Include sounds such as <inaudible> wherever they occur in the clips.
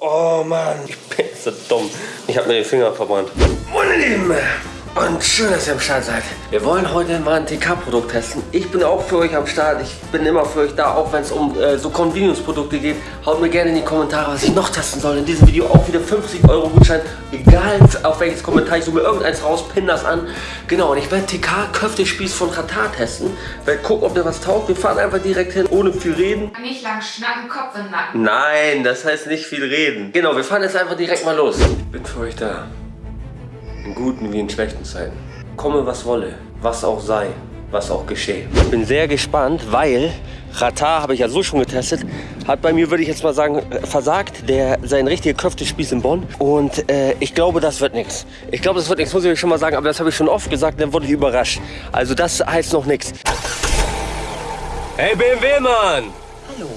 Oh Mann, ich bin so dumm. Ich habe mir den Finger verbrannt. Meine Lieben, und schön, dass ihr am Start seid. Wir wollen heute mal ein TK-Produkt testen. Ich bin auch für euch am Start. Ich bin immer für euch da, auch wenn es um äh, so Convenience-Produkte geht. Haut mir gerne in die Kommentare, was ich noch testen soll. In diesem Video auch wieder 50 Euro Gutschein. Egal auf welches Kommentar, ich suche mir irgendeins raus, pin das an. Genau, und ich werde TK-Köftespieß von Katar testen. Werde gucken, ob der was taugt. Wir fahren einfach direkt hin, ohne viel reden. Nicht lang schnacken, Kopf im Nacken. Nein, das heißt nicht viel reden. Genau, wir fahren jetzt einfach direkt mal los. Ich bin für euch da. In guten wie in schlechten Zeiten. Komme was wolle, was auch sei, was auch geschehe. Ich bin sehr gespannt, weil Ratar habe ich ja so schon getestet, hat bei mir, würde ich jetzt mal sagen, äh, versagt. Der sein richtiger Köftespieß in Bonn. Und äh, ich glaube, das wird nichts. Ich glaube, das wird nichts, muss ich euch schon mal sagen. Aber das habe ich schon oft gesagt, dann wurde ich überrascht. Also das heißt noch nichts. Hey BMW, Mann! Hallo,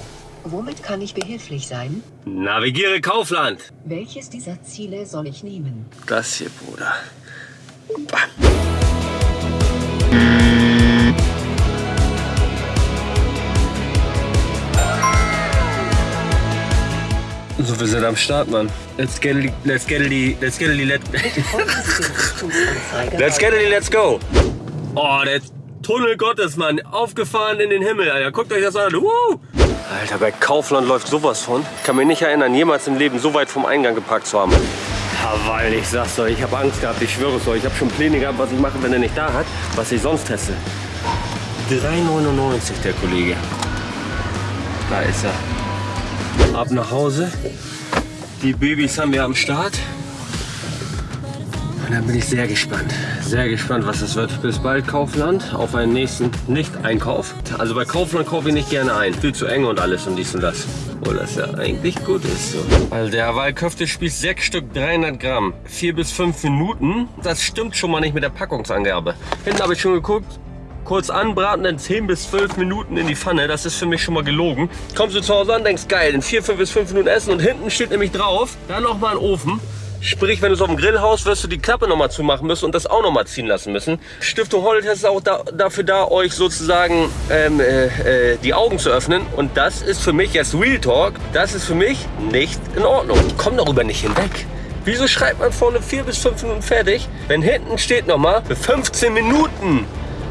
womit kann ich behilflich sein? Navigiere Kaufland. Welches dieser Ziele soll ich nehmen? Das hier, Bruder. Bah. So, wir sind am Start, Mann. Let's get it, let's get it, let's get it, let's, let's get it, let's go. Oh, der Tunnel Gottes, Mann. Aufgefahren in den Himmel, Alter. Guckt euch das an. Woo! Alter, bei Kaufland läuft sowas von. Ich kann mich nicht erinnern, jemals im Leben so weit vom Eingang geparkt zu haben. Ja, weil ich sag's euch, ich habe Angst gehabt, ich schwöre es euch. Ich habe schon Pläne gehabt, was ich mache, wenn er nicht da hat, was ich sonst teste. 3,99 der Kollege. Da ist er. Ab nach Hause. Die Babys haben wir am Start. Und dann bin ich sehr gespannt. Sehr gespannt, was das wird. Bis bald, Kaufland. Auf einen nächsten Nicht-Einkauf. Also bei Kaufland kaufe ich nicht gerne ein. Viel zu eng und alles und dies und das. Obwohl das ja eigentlich gut ist. So. Also der Hawaii-Köftespieß, 6 Stück, 300 Gramm. 4 bis 5 Minuten. Das stimmt schon mal nicht mit der Packungsangabe. Hinten habe ich schon geguckt. Kurz anbraten, dann 10 bis 12 Minuten in die Pfanne. Das ist für mich schon mal gelogen. Kommst du zu Hause an, denkst geil, in 4, 5 bis 5 Minuten essen und hinten steht nämlich drauf, dann noch mal ein Ofen. Sprich, wenn du es auf dem Grill haust, wirst du die Klappe nochmal zumachen müssen und das auch nochmal ziehen lassen müssen. Stiftung Holotest ist auch da, dafür da, euch sozusagen ähm, äh, äh, die Augen zu öffnen. Und das ist für mich jetzt Real Talk, das ist für mich nicht in Ordnung. Ich komme darüber nicht hinweg. Wieso schreibt man vorne 4 bis 5 Minuten fertig, wenn hinten steht nochmal für 15 Minuten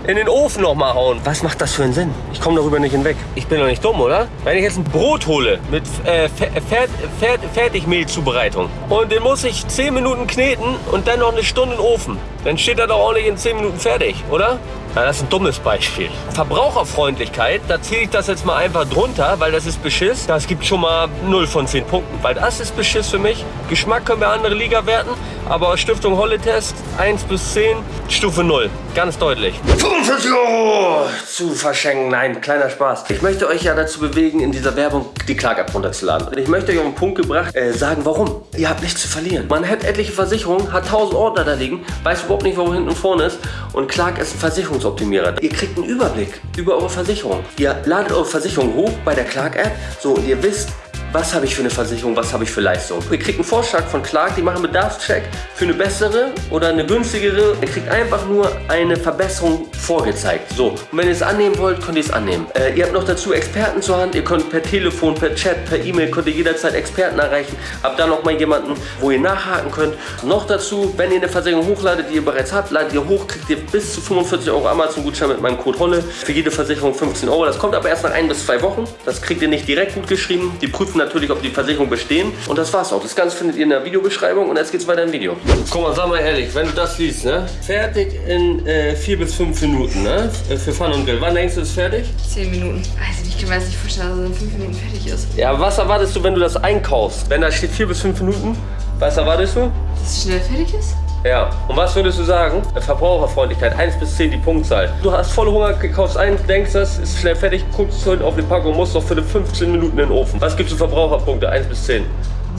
in den Ofen nochmal hauen. Was macht das für einen Sinn? Ich komme darüber nicht hinweg. Ich bin doch nicht dumm, oder? Wenn ich jetzt ein Brot hole mit äh, Fer Fer Fer Fertigmehlzubereitung und den muss ich 10 Minuten kneten und dann noch eine Stunde in den Ofen, dann steht er doch auch nicht in 10 Minuten fertig, oder? Ja, das ist ein dummes Beispiel. Verbraucherfreundlichkeit, da zähle ich das jetzt mal einfach drunter, weil das ist Beschiss. Das gibt schon mal 0 von 10 Punkten, weil das ist Beschiss für mich. Geschmack können wir andere Liga werten, aber Stiftung Holle-Test 1 bis 10, Stufe 0. Ganz deutlich. 45 Euro zu verschenken. Nein, kleiner Spaß. Ich möchte euch ja dazu bewegen, in dieser Werbung die Clark-App runterzuladen. Und ich möchte euch auf den Punkt gebracht äh, sagen, warum. Ihr habt nichts zu verlieren. Man hat etliche Versicherungen, hat 1000 Ordner da liegen, weiß überhaupt nicht, wo hinten und vorne ist. Und Clark ist ein Versicherungsoptimierer. Ihr kriegt einen Überblick über eure Versicherung. Ihr ladet eure Versicherung hoch bei der Clark-App. So, und ihr wisst, was habe ich für eine Versicherung, was habe ich für Leistung. Ihr kriegt einen Vorschlag von Clark, die machen Bedarfscheck für eine bessere oder eine günstigere. Ihr kriegt einfach nur eine Verbesserung vorgezeigt. So, und wenn ihr es annehmen wollt, könnt ihr es annehmen. Äh, ihr habt noch dazu Experten zur Hand. Ihr könnt per Telefon, per Chat, per E-Mail, könnt ihr jederzeit Experten erreichen. Habt da noch mal jemanden, wo ihr nachhaken könnt. Noch dazu, wenn ihr eine Versicherung hochladet, die ihr bereits habt, ladet ihr hoch, kriegt ihr bis zu 45 Euro Amazon-Gutschein mit meinem Code HOLLE. Für jede Versicherung 15 Euro. Das kommt aber erst nach ein bis zwei Wochen. Das kriegt ihr nicht direkt gut geschrieben. Die prüfen natürlich, ob die Versicherung bestehen. Und das war's auch. Das Ganze findet ihr in der Videobeschreibung und jetzt geht's weiter im Video. Guck mal, sag mal ehrlich, wenn du das liest, ne? Fertig in äh, vier bis fünf Minuten, ne? Äh, Für Pfanne und Grill. Wann denkst du, ist fertig? 10 Minuten. Also ich kann mir das nicht vorstellen, dass es in 5 Minuten fertig ist. Ja, was erwartest du, wenn du das einkaufst? Wenn da steht vier bis fünf Minuten, was erwartest du? Dass es schnell fertig ist? Ja. Und was würdest du sagen? Verbraucherfreundlichkeit, 1 bis 10 die Punktzahl. Du hast voll Hunger, kaufst ein, denkst das, ist schnell fertig, guckst auf die Packung, musst noch für 15 Minuten in den Ofen. Was gibst du Verbraucherpunkte, 1 bis 10?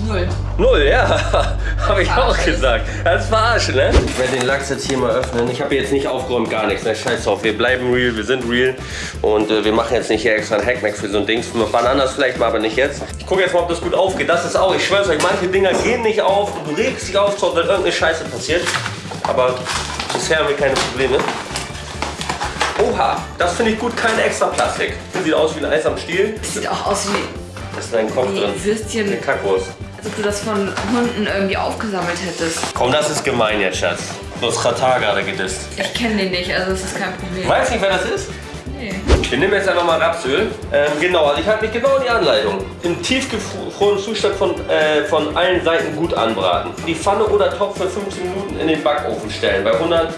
Null. Null, ja, <laughs> habe ich auch gesagt. Das ist verarschen, ne? Ich werde den Lachs jetzt hier mal öffnen. Ich habe jetzt nicht aufgeräumt, gar nichts. Ne? Scheiß drauf, wir bleiben real, wir sind real. Und äh, wir machen jetzt nicht hier extra ein Hackmack für so ein Ding. Wann anders vielleicht mal, aber nicht jetzt. Ich gucke jetzt mal, ob das gut aufgeht. Das ist auch, ich schwör's euch, manche Dinger gehen nicht auf und du regst dich auf, wenn irgendeine Scheiße passiert. Aber bisher haben wir keine Probleme. Oha, das finde ich gut, kein extra Plastik. Das sieht aus wie ein Eis am Stiel. Das sieht auch aus wie Das ist dein Kopf Wie drin. Würstchen. Eine Kackwurst. Ob du das von Hunden irgendwie aufgesammelt hättest. Komm, das ist gemein jetzt, Schatz. Du hast Katar gerade gedisst. Ich kenne den nicht, also das ist kein Problem. Weißt nicht, wer das ist? Nee. Wir nehmen jetzt einfach mal Rapsöl. Ähm, genau, also ich halte mich genau an die Anleitung. Im tiefgefrorenen Zustand von, äh, von allen Seiten gut anbraten. Die Pfanne oder Topf für 15 Minuten in den Backofen stellen. Bei 100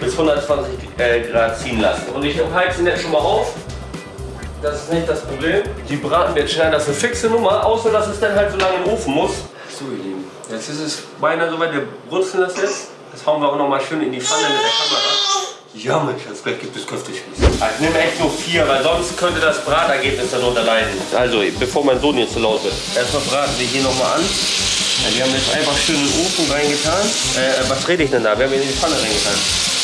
bis 120 äh, Grad ziehen lassen. Und ich heize ihn jetzt schon mal auf. Das ist nicht das Problem. Die braten wir jetzt schnell. Das ist eine fixe Nummer, außer dass es dann halt so lange den Ofen muss. So, ihr Lieben. Jetzt ist es beinahe soweit. Wir brutzeln das jetzt. Das hauen wir auch noch mal schön in die Pfanne mit der Kamera. Ja, Mensch, das gleich gibt es Köftespieß. Also ich nehme echt nur vier, weil sonst könnte das Bratergebnis darunter leiden. Also, bevor mein Sohn jetzt zu laut wird. Erstmal braten wir hier nochmal an. Ja, wir haben jetzt einfach schön in den Ofen reingetan. Äh, was rede ich denn da? Wir haben ihn in die Pfanne reingetan.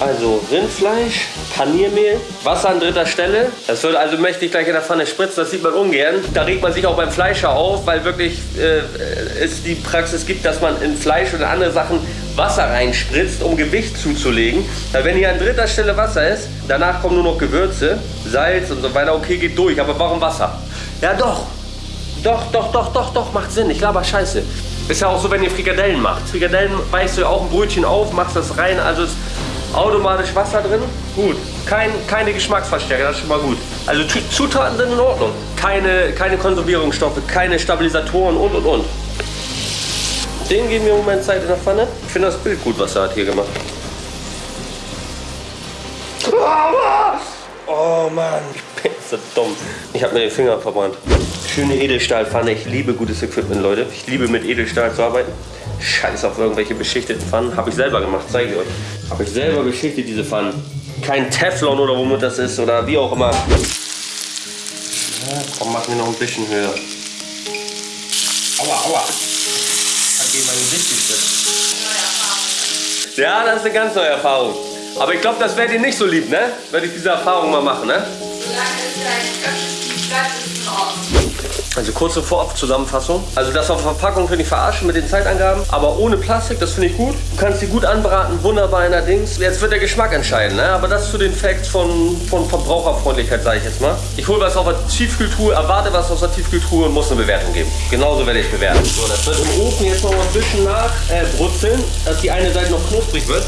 Also Rindfleisch, Paniermehl, Wasser an dritter Stelle. Das wird also mächtig gleich in der Pfanne spritzen, das sieht man ungern. Da regt man sich auch beim Fleischer auf, weil wirklich äh, es die Praxis gibt, dass man in Fleisch oder andere Sachen Wasser reinspritzt, um Gewicht zuzulegen. Weil wenn hier an dritter Stelle Wasser ist, danach kommen nur noch Gewürze, Salz und so weiter. Okay, geht durch, aber warum Wasser? Ja doch, doch, doch, doch, doch, doch, macht Sinn. Ich laber Scheiße. Ist ja auch so, wenn ihr Frikadellen macht. Frikadellen beißt du auch ein Brötchen auf, machst das rein, also ist automatisch Wasser drin. Gut. Kein, keine Geschmacksverstärker, das ist schon mal gut. Also Zutaten sind in Ordnung. Keine, keine Konservierungsstoffe, keine Stabilisatoren und und und. Den geben wir im Moment Zeit in der Pfanne. Ich finde das Bild gut, was er hat hier gemacht. <laughs> Oh Mann, ich bin so dumm. Ich habe mir den Finger verbrannt. Schöne Edelstahlpfanne. Ich liebe gutes Equipment, Leute. Ich liebe mit Edelstahl zu arbeiten. Scheiß auf irgendwelche beschichteten Pfannen. Habe ich selber gemacht, zeige ich euch. Habe ich selber beschichtet, diese Pfannen. Kein Teflon oder womit das ist oder wie auch immer. Ja, komm, mach mir noch ein bisschen höher. Aua, aua. Hat mein Gesicht gespritzt. Ja, das ist eine ganz neue Erfahrung. Aber ich glaube, das werdet ihr nicht so lieb, ne? Werde ich diese Erfahrung mal machen, ne? Solange es dein Also kurze Vorab-Zusammenfassung. Also das auf der Verpackung finde ich verarschen mit den Zeitangaben, aber ohne Plastik, das finde ich gut. Du kannst sie gut anbraten, wunderbar in der Dings. Jetzt wird der Geschmack entscheiden, ne? aber das zu den Facts von, von Verbraucherfreundlichkeit, sage ich jetzt mal. Ich hole was aus der Tiefkühltruhe, erwarte was aus der Tiefkühltruhe und muss eine Bewertung geben. Genauso werde ich bewerten. So, das wird im Ofen jetzt noch ein bisschen nachbrutzeln, äh, dass die eine Seite noch knusprig wird.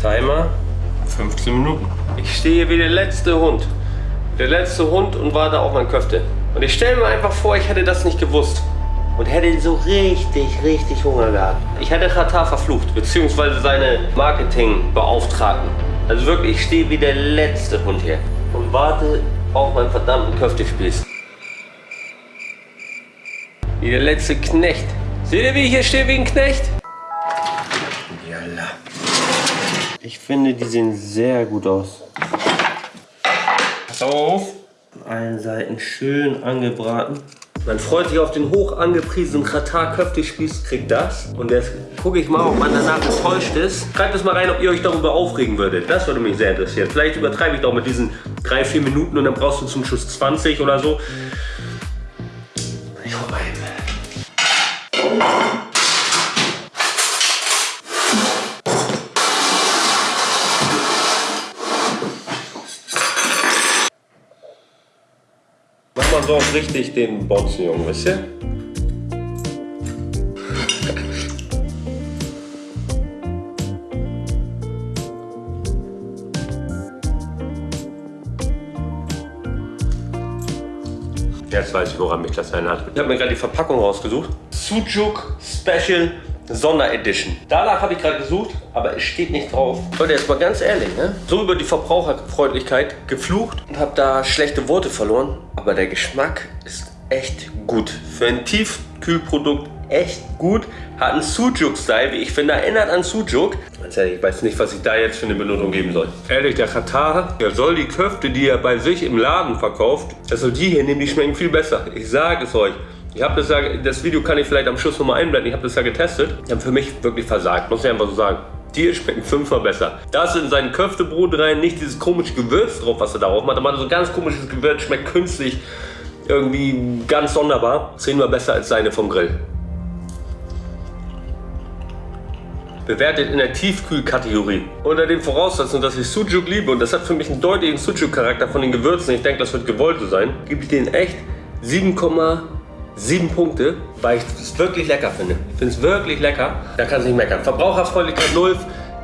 Timer 15 Minuten. Ich stehe wie der letzte Hund. Der letzte Hund und warte auf mein Köfte. Und ich stelle mir einfach vor, ich hätte das nicht gewusst. Und hätte so richtig, richtig Hunger gehabt. Ich hätte Katar verflucht, beziehungsweise seine Marketingbeauftragten. Also wirklich, ich stehe wie der letzte Hund hier. Und warte auf meinen verdammten Köftespieß. Wie der letzte Knecht. Seht ihr, wie ich hier stehe wie ein Knecht? Ich finde, die sehen sehr gut aus. Pass auf. Von allen Seiten schön angebraten. Man freut sich auf den hoch angepriesenen Katar Köftespieß, kriegt das. Und jetzt gucke ich mal, ob man danach enttäuscht ist. Schreibt es mal rein, ob ihr euch darüber aufregen würdet. Das würde mich sehr interessieren. Vielleicht übertreibe ich doch mit diesen 3-4 Minuten und dann brauchst du zum Schluss 20 oder so. Ich hol so auch richtig den Bonzen, Junge, wisst ihr? Jetzt weiß ich, woran mich das erinnert. Ich habe mir gerade die Verpackung rausgesucht. Sujuk Special Sonderedition. Danach habe ich gerade gesucht, aber es steht nicht drauf. Leute, jetzt mal ganz ehrlich, ne? So über die Verbraucherfreundlichkeit geflucht und habe da schlechte Worte verloren. Aber der Geschmack ist echt gut. Für ein Tiefkühlprodukt echt gut. Hat einen Sujuk-Style, wie ich finde, erinnert an Sujuk. Ganz ehrlich, ich weiß nicht, was ich da jetzt für eine Benotung geben soll. Ehrlich, der Katar, der soll die Köfte, die er bei sich im Laden verkauft, also die hier nehmen, die schmecken viel besser. Ich sage es euch. Ich habe das das Video kann ich vielleicht am Schluss nochmal einblenden, ich habe das ja getestet. Die haben für mich wirklich versagt, muss ich einfach so sagen. Hier schmecken fünfmal besser. Da ist in sein Köftebrot rein nicht dieses komische Gewürz drauf, was er darauf macht. Aber so ein ganz komisches Gewürz, schmeckt künstlich, irgendwie ganz sonderbar. Zehnmal besser als seine vom Grill. bewertet in der Tiefkühlkategorie. Unter den Voraussetzungen, dass ich Sujuk liebe und das hat für mich einen deutlichen Sujuk-Charakter von den Gewürzen, ich denke, das wird gewollt so sein, gebe ich den echt 7,7 Punkte, weil ich es wirklich lecker finde. Ich finde es wirklich lecker, da kann es nicht meckern. Verbraucherfreundlichkeit 0,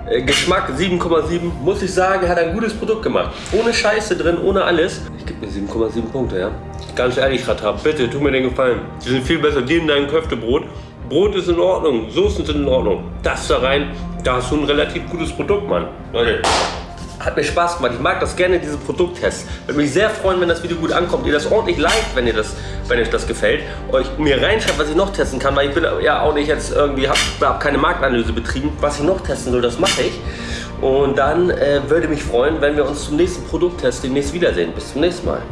äh, Geschmack 7,7, muss ich sagen, hat ein gutes Produkt gemacht. Ohne Scheiße drin, ohne alles. Ich gebe mir 7,7 Punkte, ja. Ganz ehrlich, Ratab, bitte, tu mir den Gefallen. Die sind viel besser, die in deinem Köftebrot. Brot ist in Ordnung, Soßen sind in Ordnung. Das da rein, da hast du ein relativ gutes Produkt, Mann. Leute, hat mir Spaß gemacht. Ich mag das gerne, diese Produkttests. Würde mich sehr freuen, wenn das Video gut ankommt. Ihr das ordentlich liked, wenn ihr das, wenn euch das gefällt. Euch mir reinschreibt, was ich noch testen kann, weil ich bin ja auch nicht jetzt irgendwie, habe hab keine Marktanalyse betrieben. Was ich noch testen soll, das mache ich. Und dann äh, würde mich freuen, wenn wir uns zum nächsten Produkttest demnächst wiedersehen. Bis zum nächsten Mal.